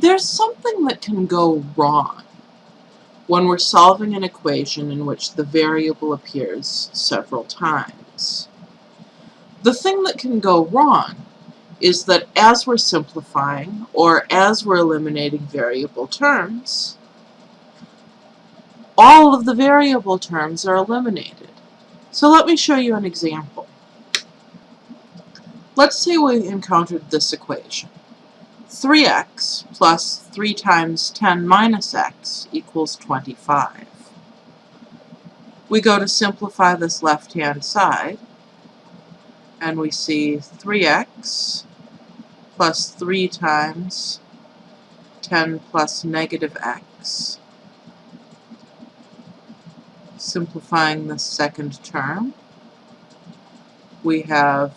There's something that can go wrong when we're solving an equation in which the variable appears several times. The thing that can go wrong is that as we're simplifying or as we're eliminating variable terms, all of the variable terms are eliminated. So let me show you an example. Let's say we encountered this equation. 3x plus 3 times 10 minus x equals 25. We go to simplify this left-hand side, and we see 3x plus 3 times 10 plus negative x. Simplifying the second term, we have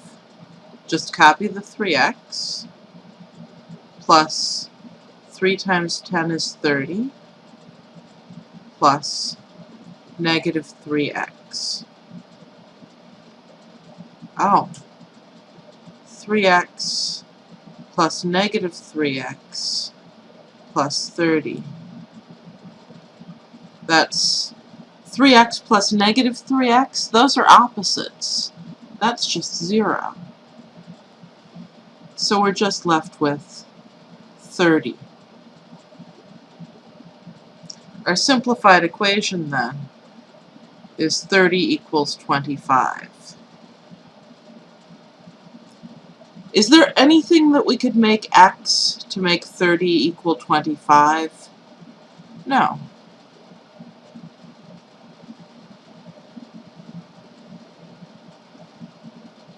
just copy the 3x plus 3 times 10 is 30 plus negative 3x. Oh, 3x plus negative 3x plus 30. That's 3x plus negative 3x. Those are opposites. That's just 0. So we're just left with 30. Our simplified equation then is 30 equals 25. Is there anything that we could make x to make 30 equal 25? No.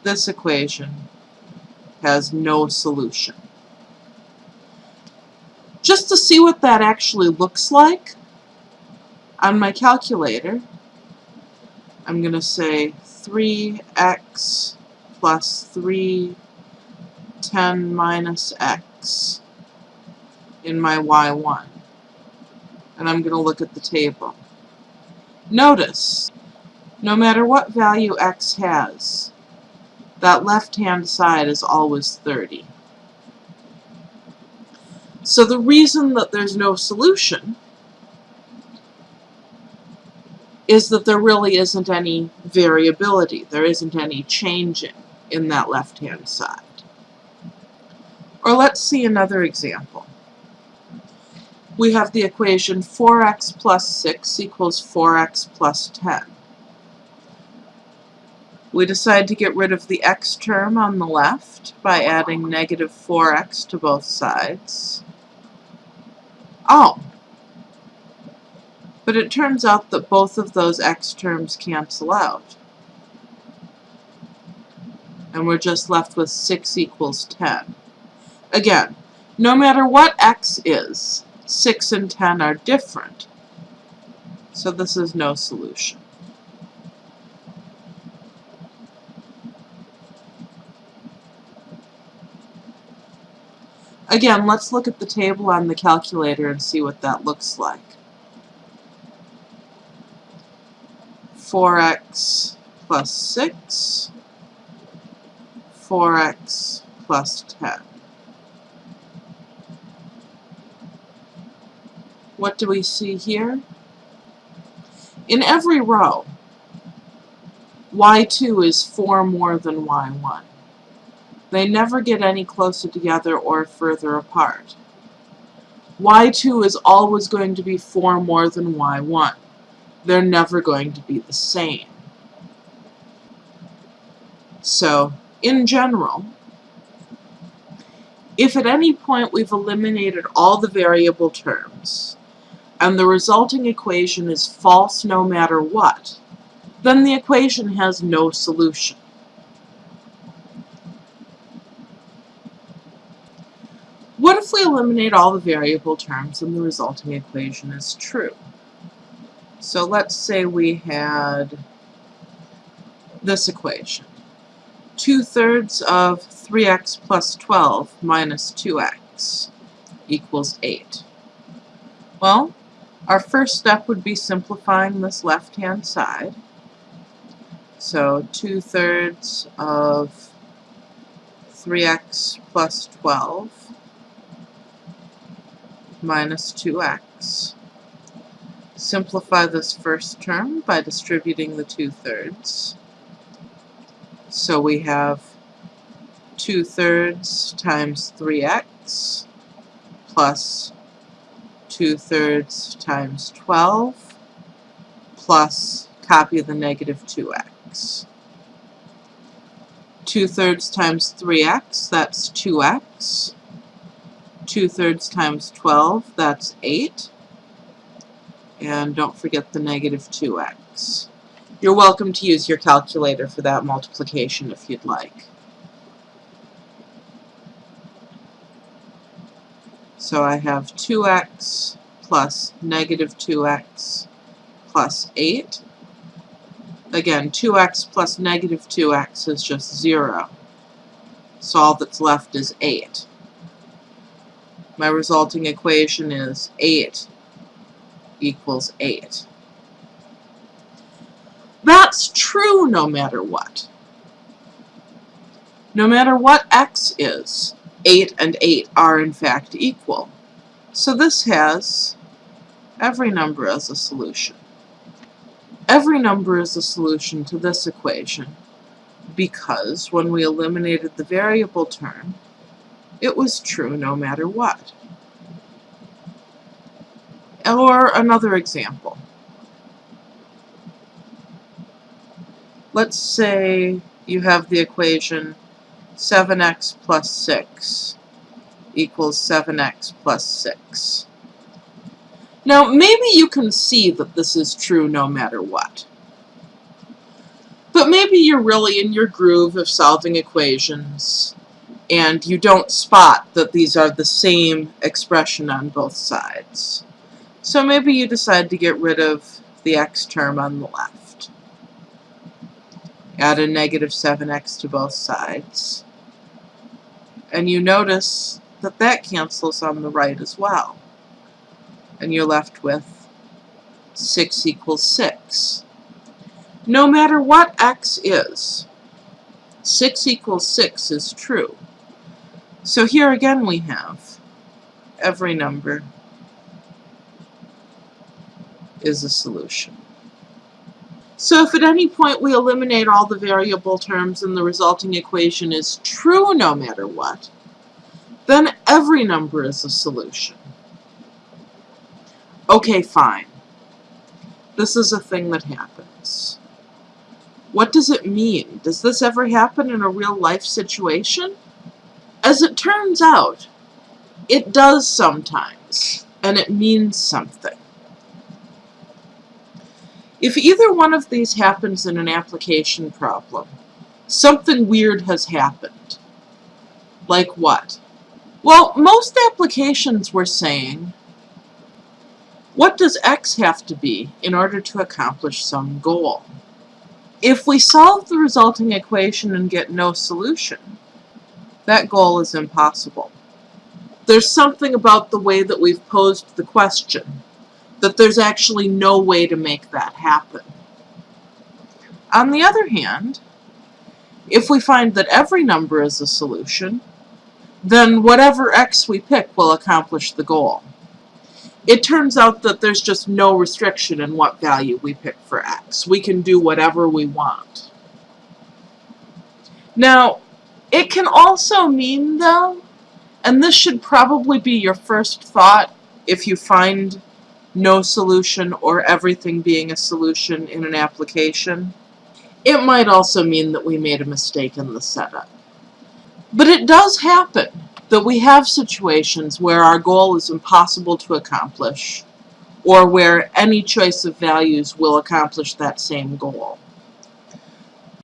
This equation has no solution. Just to see what that actually looks like, on my calculator, I'm going to say 3x plus 3 10 minus x in my y1. And I'm going to look at the table. Notice, no matter what value x has, that left-hand side is always 30. So the reason that there's no solution is that there really isn't any variability. There isn't any changing in that left-hand side. Or let's see another example. We have the equation 4x plus 6 equals 4x plus 10. We decide to get rid of the x term on the left by adding negative 4x to both sides. Oh, but it turns out that both of those x terms cancel out. And we're just left with 6 equals 10. Again, no matter what x is, 6 and 10 are different. So this is no solution. Again, let's look at the table on the calculator and see what that looks like. 4x plus 6, 4x plus 10. What do we see here? In every row, y2 is 4 more than y1. They never get any closer together or further apart. y2 is always going to be 4 more than y1. They're never going to be the same. So, in general, if at any point we've eliminated all the variable terms, and the resulting equation is false no matter what, then the equation has no solution. What if we eliminate all the variable terms and the resulting equation is true? So let's say we had this equation. 2 thirds of 3x plus 12 minus 2x equals 8. Well, our first step would be simplifying this left-hand side. So 2 thirds of 3x plus 12 minus 2x. Simplify this first term by distributing the 2 thirds. So we have 2 thirds times 3x plus 2 thirds times 12 plus copy of the negative 2x. 2 thirds times 3x, that's 2x. 2 thirds times 12, that's 8. And don't forget the negative 2x. You're welcome to use your calculator for that multiplication if you'd like. So I have 2x plus negative 2x plus 8. Again, 2x plus negative 2x is just 0. So all that's left is 8. My resulting equation is 8 equals 8. That's true no matter what. No matter what x is, 8 and 8 are in fact equal. So this has every number as a solution. Every number is a solution to this equation because when we eliminated the variable term, it was true no matter what. Or another example. Let's say you have the equation 7x plus 6 equals 7x plus 6. Now, maybe you can see that this is true no matter what. But maybe you're really in your groove of solving equations, and you don't spot that these are the same expression on both sides. So maybe you decide to get rid of the x term on the left. Add a negative 7x to both sides. And you notice that that cancels on the right as well and you're left with 6 equals 6. No matter what x is, 6 equals 6 is true. So here again we have every number is a solution. So if at any point we eliminate all the variable terms and the resulting equation is true no matter what, then every number is a solution. Okay, fine. This is a thing that happens. What does it mean? Does this ever happen in a real life situation? As it turns out, it does sometimes, and it means something. If either one of these happens in an application problem, something weird has happened. Like what? Well, most applications were saying what does x have to be in order to accomplish some goal? If we solve the resulting equation and get no solution, that goal is impossible. There's something about the way that we've posed the question that there's actually no way to make that happen. On the other hand, if we find that every number is a solution, then whatever x we pick will accomplish the goal it turns out that there's just no restriction in what value we pick for x. We can do whatever we want. Now, it can also mean, though, and this should probably be your first thought if you find no solution or everything being a solution in an application, it might also mean that we made a mistake in the setup. But it does happen that we have situations where our goal is impossible to accomplish or where any choice of values will accomplish that same goal.